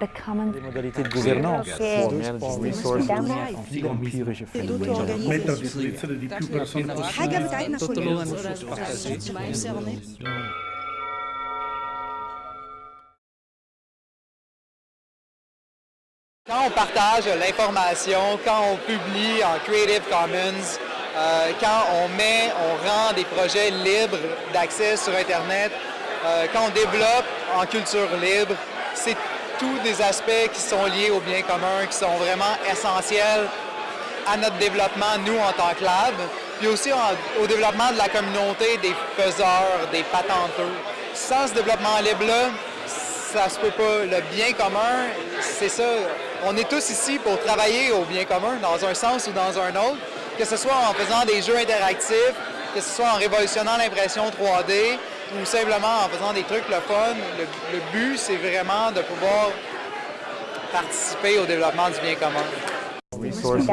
les modalités de gouvernance, Quand on partage l'information, quand on publie en Creative Commons, quand on met, on rend des projets libres d'accès sur Internet, quand on développe en culture libre, c'est tous des aspects qui sont liés au bien commun, qui sont vraiment essentiels à notre développement, nous, en tant que lab, puis aussi au développement de la communauté des faiseurs, des patenteux. Sans ce développement libre-là, ça se peut pas. Le bien commun, c'est ça. On est tous ici pour travailler au bien commun, dans un sens ou dans un autre, que ce soit en faisant des jeux interactifs, que ce soit en révolutionnant l'impression 3D ou simplement en faisant des trucs le fun. Le, le but, c'est vraiment de pouvoir participer au développement du bien commun. Resources